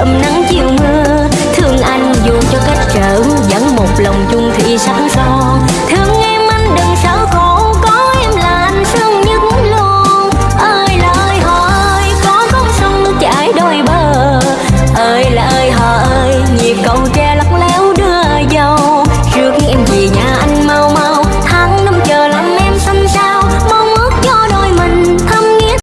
sớm nắng chiều mưa. Thương anh dù cho cách trở vẫn một lòng chung thị sẵn son